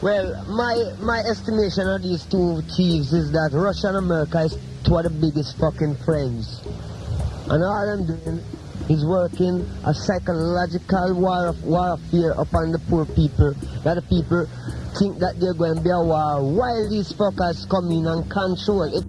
Well, my my estimation of these two thieves is that Russia and America is two of the biggest fucking friends. And all I'm doing is working a psychological war of warfare upon the poor people. That the people think that they're going to be a war while these fuckers come in and control it.